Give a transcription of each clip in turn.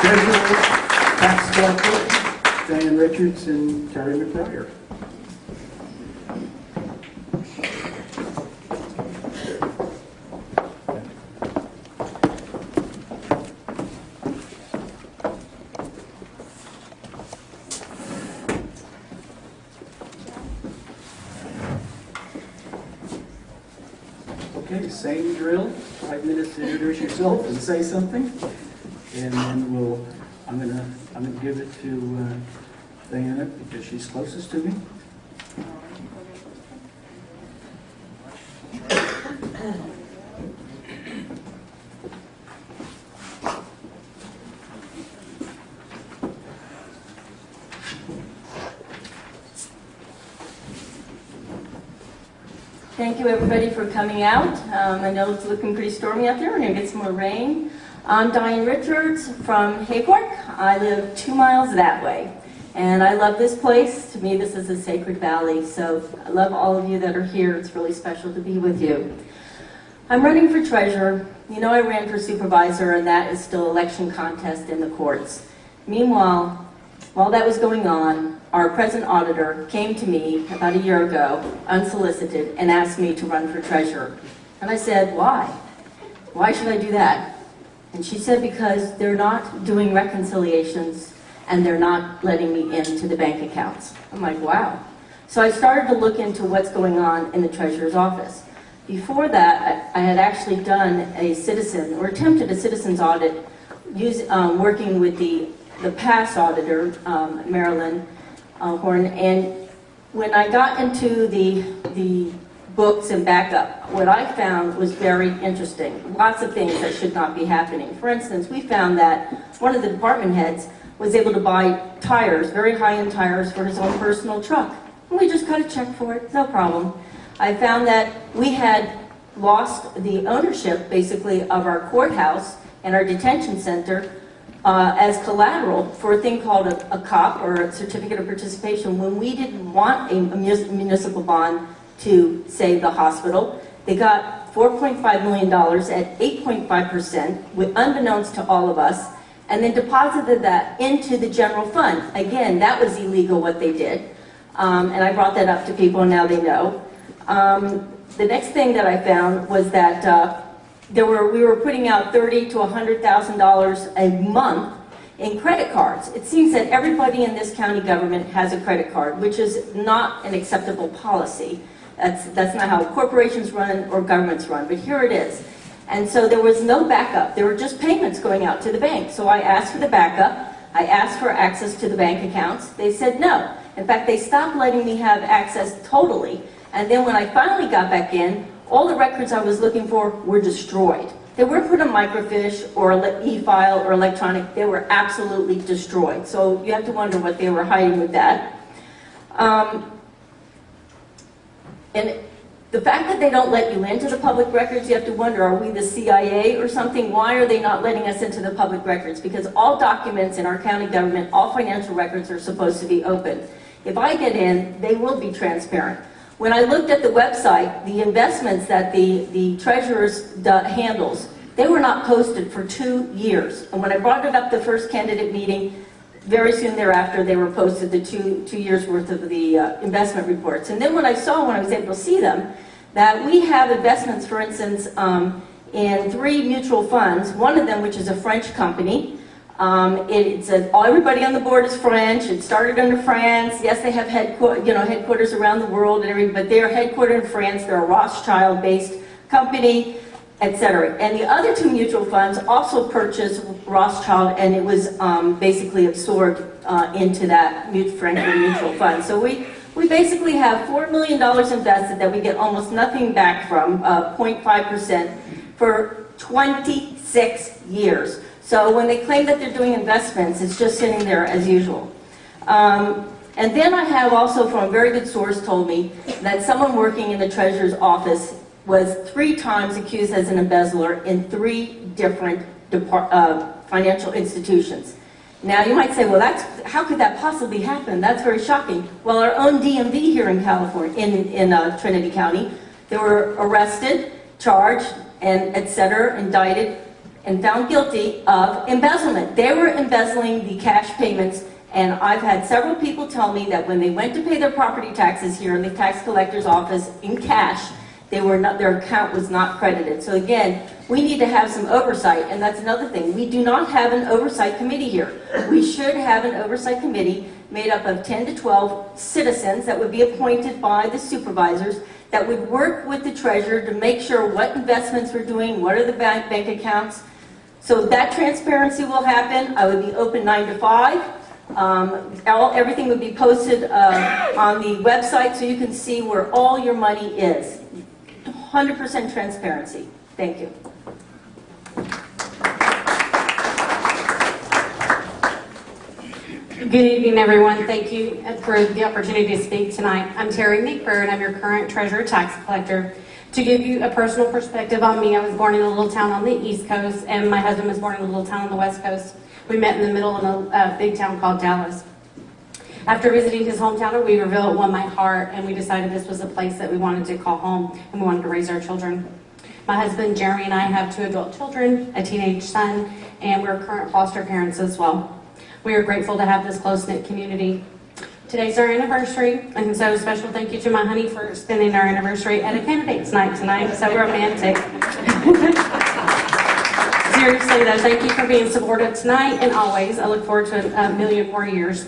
Treasurer, tax collector, Diane Richards and Terry. Okay, same drill, five minutes to introduce yourself and say something. And then I'm give it to uh, Diana because she's closest to me. Thank you, everybody, for coming out. Um, I know it's looking pretty stormy out there. We're going to get some more rain. I'm Diane Richards from Hayfork. I live two miles that way. And I love this place. To me, this is a sacred valley. So I love all of you that are here. It's really special to be with you. I'm running for treasurer. You know I ran for supervisor, and that is still election contest in the courts. Meanwhile, while that was going on, our present auditor came to me about a year ago, unsolicited, and asked me to run for treasurer. And I said, why? Why should I do that? And she said, because they're not doing reconciliations and they're not letting me into the bank accounts. I'm like, wow. So I started to look into what's going on in the treasurer's office. Before that, I had actually done a citizen, or attempted a citizen's audit, use, um, working with the, the past auditor, um, Marilyn uh, Horn, and when I got into the, the books and backup, what I found was very interesting. Lots of things that should not be happening. For instance, we found that one of the department heads was able to buy tires, very high-end tires, for his own personal truck. And we just got a check for it, no problem. I found that we had lost the ownership, basically, of our courthouse and our detention center uh, as collateral for a thing called a, a COP, or a Certificate of Participation, when we didn't want a mus- municipal bond to save the hospital. They got $4.5 million at 8.5%, with- unbeknownst to all of us, and then deposited that into the general fund. Again, that was illegal what they did, um, and I brought that up to people, and now they know. Um, the next thing that I found was that uh, there were we were putting out thirty to hundred thousand dollars a month in credit cards. It seems that everybody in this county government has a credit card, which is not an acceptable policy. That's that's not how corporations run or governments run. But here it is. And so there was no backup. There were just payments going out to the bank. So I asked for the backup. I asked for access to the bank accounts. They said no. In fact, they stopped letting me have access totally. And then when I finally got back in, all the records I was looking for were destroyed. They weren't put on microfiche or e-file or electronic. They were absolutely destroyed. So you have to wonder what they were hiding with that. Um, and the fact that they don't let you into the public records, you have to wonder, are we the CIA or something? Why are they not letting us into the public records? Because all documents in our county government, all financial records are supposed to be open. If I get in, they will be transparent. When I looked at the website, the investments that the, the treasurer's do- handles, they were not posted for two years. And when I brought it up the first candidate meeting, very soon thereafter, they were posted the two, two years worth of the uh, investment reports. And then when I saw, when I was able to see them, that we have investments, for instance, um, in three mutual funds, one of them which is a French company, um, it's a, everybody on the board is French. It started under France. Yes, they have you know, headquarters around the world and everything, but they are headquartered in France. They're a Rothschild-based company, etc. And the other two mutual funds also purchased Rothschild, and it was um, basically absorbed uh, into that Franklin mutual fund. So we we basically have $4 million invested that we get almost nothing back from, uh, 0.5%, for 26 years. So when they claim that they're doing investments, it's just sitting there as usual. Um, and then I have also from a very good source told me that someone working in the treasurer's office was three times accused as an embezzler in three different uh, financial institutions. Now you might say, well, that's how could that possibly happen? That's very shocking. Well, our own DMV here in California, in in uh, Trinity County, they were arrested, charged, and et cetera, indicted and found guilty of embezzlement. They were embezzling the cash payments, and I've had several people tell me that when they went to pay their property taxes here in the tax collector's office in cash, they were not, their account was not credited. So again, we need to have some oversight, and that's another thing. We do not have an oversight committee here. We should have an oversight committee made up of 10 to 12 citizens that would be appointed by the supervisors that would work with the treasurer to make sure what investments we're doing, what are the bank, bank accounts. So that transparency will happen. I would be open 9 to 5. Um, all, everything would be posted uh, on the website so you can see where all your money is. 100% transparency. Thank you. Good evening, everyone. Thank you for the opportunity to speak tonight. I'm Terry McBurr, and I'm your current treasurer tax collector. To give you a personal perspective on me, I was born in a little town on the East Coast, and my husband was born in a little town on the West Coast. We met in the middle of a, a big town called Dallas. After visiting his hometown of Weaverville, it won my heart, and we decided this was a place that we wanted to call home, and we wanted to raise our children. My husband, Jeremy, and I have two adult children, a teenage son, and we're current foster parents as well. We are grateful to have this close-knit community. Today's our anniversary, and so a special thank you to my honey for spending our anniversary at a candidate's night tonight. So romantic. Seriously though, thank you for being supportive tonight and always. I look forward to a million more years.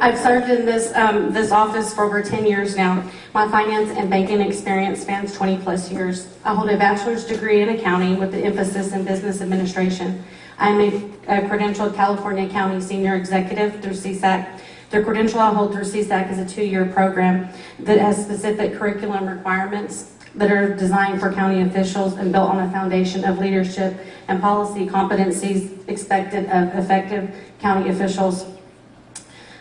I've served in this, um, this office for over 10 years now. My finance and banking experience spans 20 plus years. I hold a bachelor's degree in accounting with the emphasis in business administration. I'm a, a credentialed California County Senior Executive through CSAC. The credential I hold through CSAC is a two-year program that has specific curriculum requirements that are designed for county officials and built on a foundation of leadership and policy competencies expected of effective county officials.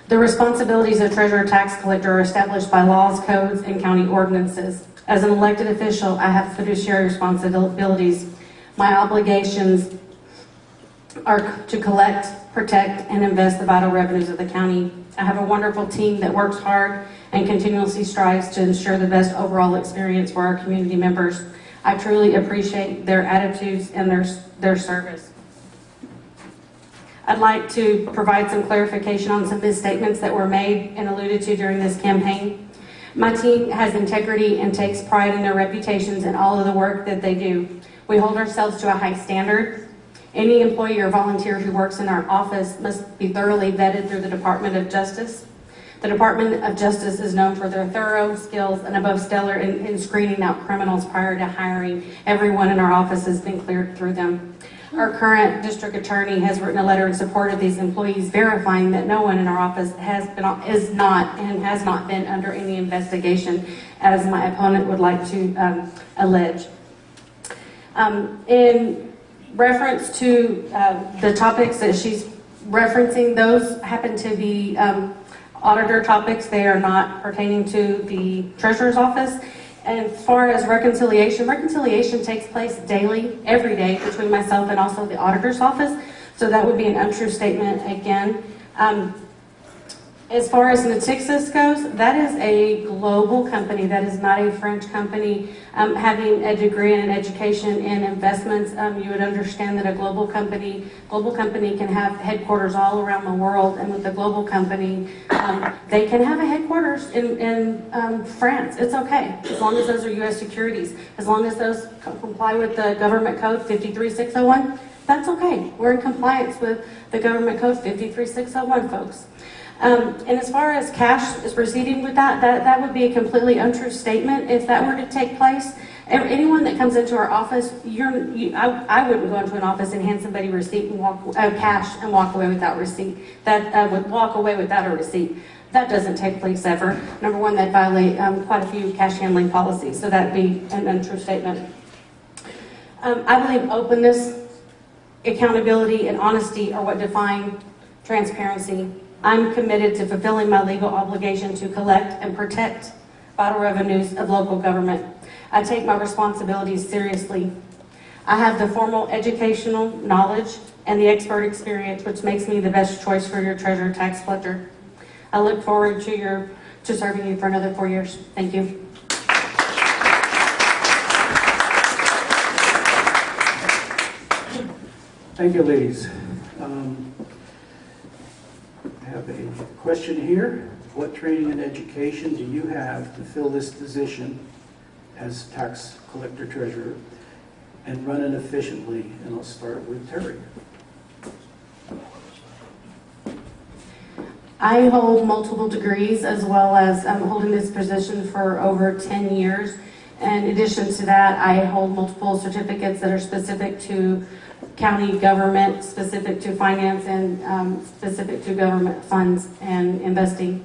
The responsibilities of treasurer tax collector are established by laws, codes, and county ordinances. As an elected official, I have fiduciary responsibilities. My obligations are to collect, protect, and invest the vital revenues of the county. I have a wonderful team that works hard and continuously strives to ensure the best overall experience for our community members. I truly appreciate their attitudes and their, their service. I'd like to provide some clarification on some misstatements that were made and alluded to during this campaign. My team has integrity and takes pride in their reputations and all of the work that they do. We hold ourselves to a high standard. Any employee or volunteer who works in our office must be thoroughly vetted through the Department of Justice. The Department of Justice is known for their thorough skills and above stellar in, in screening out criminals prior to hiring. Everyone in our office has been cleared through them. Our current district attorney has written a letter in support of these employees verifying that no one in our office has been, is not and has not been under any investigation as my opponent would like to um, allege. Um, in reference to uh, the topics that she's referencing, those happen to be um, auditor topics. They are not pertaining to the treasurer's office. And as far as reconciliation, reconciliation takes place daily, every day, between myself and also the auditor's office. So that would be an untrue statement again. Um, as far as Natixis goes, that is a global company. That is not a French company. Um, having a degree in education and investments, um, you would understand that a global company, global company can have headquarters all around the world. And with a global company, um, they can have a headquarters in, in um, France. It's okay, as long as those are U.S. securities. As long as those comply with the government code 53601, that's okay. We're in compliance with the government code 53601, folks. Um, and as far as cash is proceeding with that, that, that would be a completely untrue statement if that were to take place. Anyone that comes into our office, you're, you, I, I wouldn't go into an office and hand somebody a receipt and walk, uh, cash and walk away without receipt. That uh, would walk away without a receipt. That doesn't take place ever. Number one, that violate um, quite a few cash handling policies, so that'd be an untrue statement. Um, I believe openness, accountability, and honesty are what define transparency I'm committed to fulfilling my legal obligation to collect and protect vital revenues of local government. I take my responsibilities seriously. I have the formal educational knowledge and the expert experience which makes me the best choice for your treasurer tax collector. I look forward to your to serving you for another four years. Thank you. Thank you, ladies. Um, I have a question here. What training and education do you have to fill this position as tax collector treasurer and run it efficiently? And I'll start with Terry. I hold multiple degrees as well as I'm holding this position for over 10 years. In addition to that, I hold multiple certificates that are specific to county government, specific to finance, and um, specific to government funds and investing.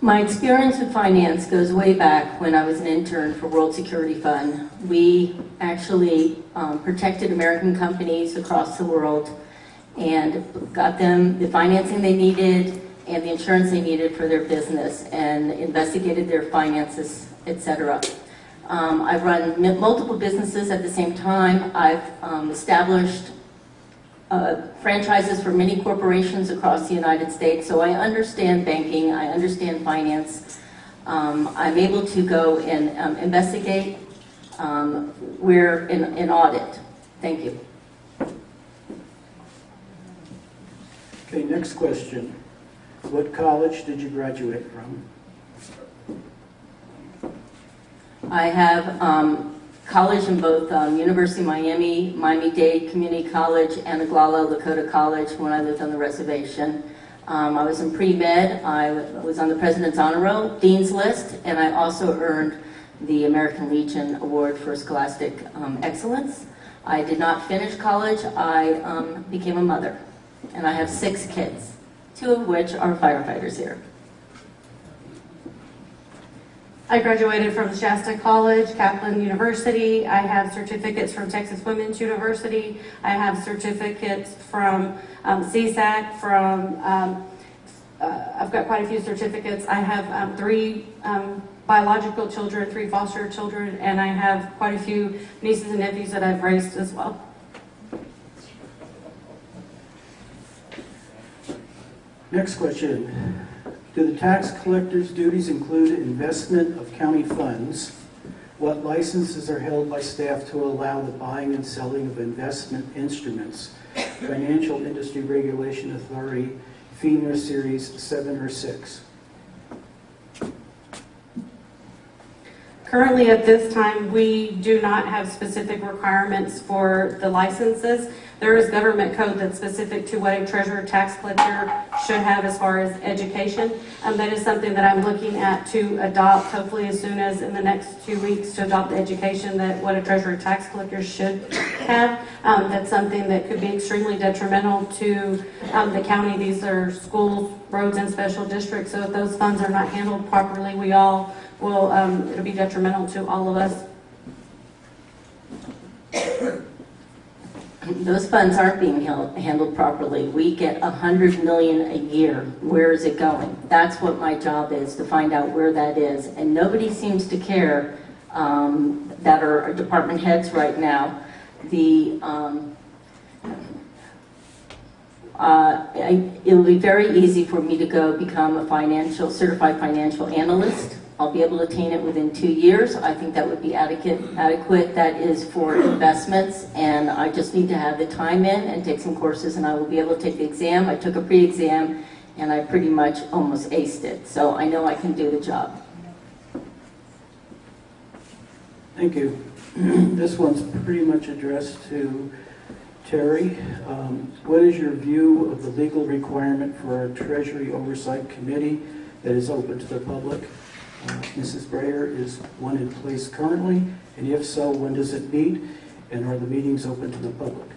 My experience with finance goes way back when I was an intern for World Security Fund. We actually um, protected American companies across the world and got them the financing they needed and the insurance they needed for their business and investigated their finances, etc. Um, I've run multiple businesses at the same time. I've um, established uh, franchises for many corporations across the United States, so I understand banking, I understand finance. Um, I'm able to go and um, investigate um, where in, in audit. Thank you. Okay, next question. What college did you graduate from? I have um, college in both um, University of Miami, Miami-Dade Community College, and Oglala Lakota College when I lived on the reservation. Um, I was in pre-med, I was on the President's Honor Roll, Dean's List, and I also earned the American Legion Award for Scholastic um, Excellence. I did not finish college, I um, became a mother, and I have six kids, two of which are firefighters here. I graduated from Shasta College, Kaplan University. I have certificates from Texas Women's University. I have certificates from um, CSAC, from, um, uh, I've got quite a few certificates. I have um, three um, biological children, three foster children, and I have quite a few nieces and nephews that I've raised as well. Next question. Do the tax collector's duties include investment of county funds? What licenses are held by staff to allow the buying and selling of investment instruments? Financial Industry Regulation Authority, FINRA Series 7 or 6? Currently, at this time, we do not have specific requirements for the licenses. There is government code that's specific to what a treasurer tax collector should have as far as education. Um, that is something that I'm looking at to adopt, hopefully as soon as in the next two weeks, to adopt the education that what a treasurer tax collector should have. Um, that's something that could be extremely detrimental to um, the county. These are schools, roads, and special districts. So if those funds are not handled properly, we all will, um, it'll be detrimental to all of us. Those funds aren't being held- handled properly. We get a hundred million a year. Where is it going? That's what my job is, to find out where that is. And nobody seems to care um, that are department heads right now. The, um, uh, it'll be very easy for me to go become a financial, certified financial analyst. I'll be able to attain it within two years. I think that would be adequate, adequate. That is for investments, and I just need to have the time in and take some courses, and I will be able to take the exam. I took a pre-exam, and I pretty much almost aced it, so I know I can do the job. Thank you. This one's pretty much addressed to Terry. Um, What is your view of the legal requirement for a Treasury Oversight Committee that is open to the public? Mrs. Breyer, is one in place currently? And if so, when does it meet? And are the meetings open to the public?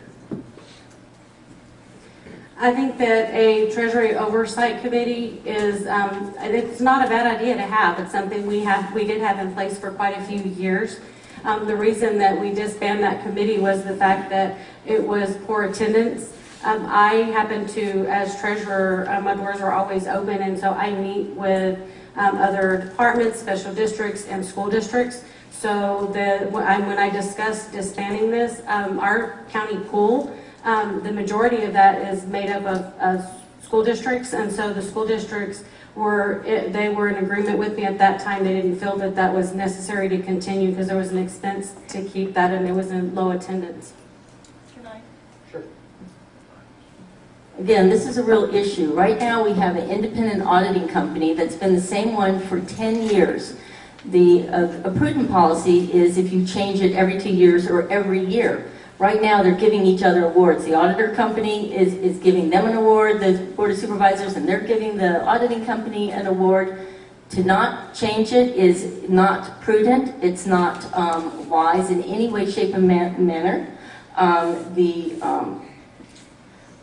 I think that a Treasury Oversight Committee is, um, it's not a bad idea to have. It's something we have, we did have in place for quite a few years. Um, the reason that we disbanded that committee was the fact that it was poor attendance. Um, I happen to, as treasurer, uh, my doors are always open, and so I meet with um, other departments, special districts, and school districts. So the, when I when I discussed disbanding this, um, our county pool, um, the majority of that is made up of, of school districts, and so the school districts were, it- they were in agreement with me at that time. They didn't feel that that was necessary to continue because there was an expense to keep that and it was in low attendance. Again, this is a real issue. Right now, we have an independent auditing company that's been the same one for 10 years. The uh, a prudent policy is if you change it every two years or every year. Right now, they're giving each other awards. The auditor company is, is giving them an award, the Board of Supervisors, and they're giving the auditing company an award. To not change it is not prudent, it's not um, wise in any way, shape, and ma- manner. Um, The, um,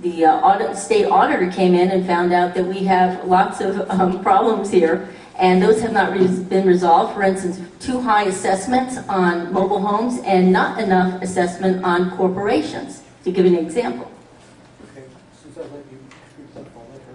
the uh, audit, state auditor came in and found out that we have lots of um, problems here, and those have not res- been resolved. For instance, too high assessments on mobile homes and not enough assessment on corporations, to give an example. Okay, since I let you speak up, I'll let her.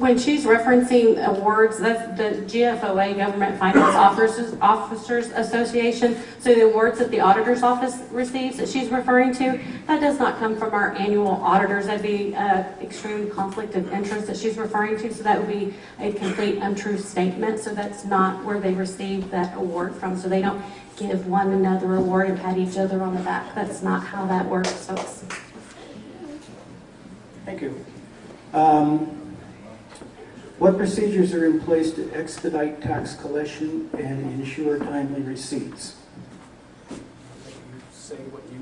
When she's referencing awards, that's the GFOA, Government Finance Officers, Officers Association. So the awards that the auditor's office receives that she's referring to, that does not come from our annual auditors. That'd be uh, extreme conflict of interest that she's referring to. So that would be a complete untrue statement. So that's not where they receive that award from. So they don't give one another award and pat each other on the back. That's not how that works, folks. Thank you. Um, What procedures are in place to expedite tax collection and ensure timely receipts? Say what you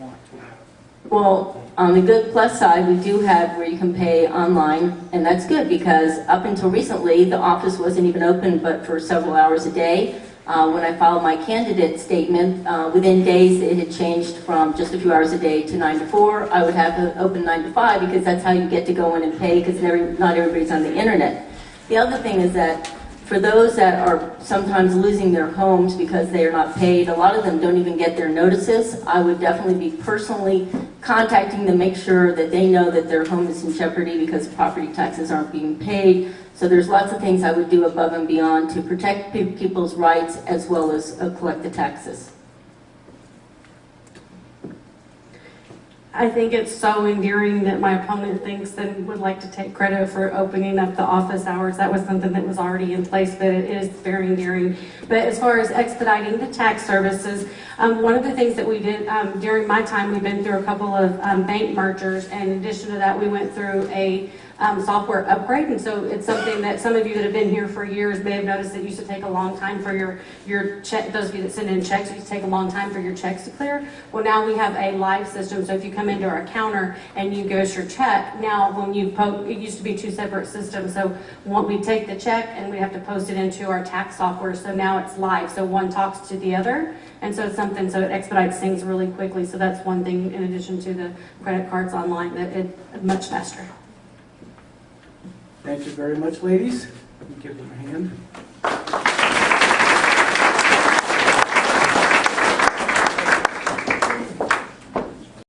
want to. Well, on the good plus side, we do have where you can pay online, and that's good because up until recently, the office wasn't even open but for several hours a day. Uh, When I filed my candidate statement, uh, within days, it had changed from just a few hours a day to nine to four. I would have it open nine to five because that's how you get to go in and pay because not everybody's on the internet. The other thing is that for those that are sometimes losing their homes because they are not paid, a lot of them don't even get their notices. I would definitely be personally contacting them, make sure that they know that their home is in jeopardy because property taxes aren't being paid. So there's lots of things I would do above and beyond to protect people's rights as well as uh, collect the taxes. I think it's so endearing that my opponent thinks and would like to take credit for opening up the office hours. That was something that was already in place, but it is very endearing. But as far as expediting the tax services, um, one of the things that we did um, during my time, we've been through a couple of um, bank mergers. And in addition to that, we went through a um, software upgrade. And so it's something that some of you that have been here for years may have noticed that it used to take a long time for your, your check, those of you that send in checks, it used to take a long time for your checks to clear. Well, now we have a live system. So if you come into our counter and you ghost your check, now when you post, it used to be two separate systems. So one, we take the check and we have to post it into our tax software. So now it's live. So one talks to the other. And so it's something, so it expedites things really quickly. So that's one thing in addition to the credit cards online that it, much faster. Thank you very much, ladies. Give them a hand.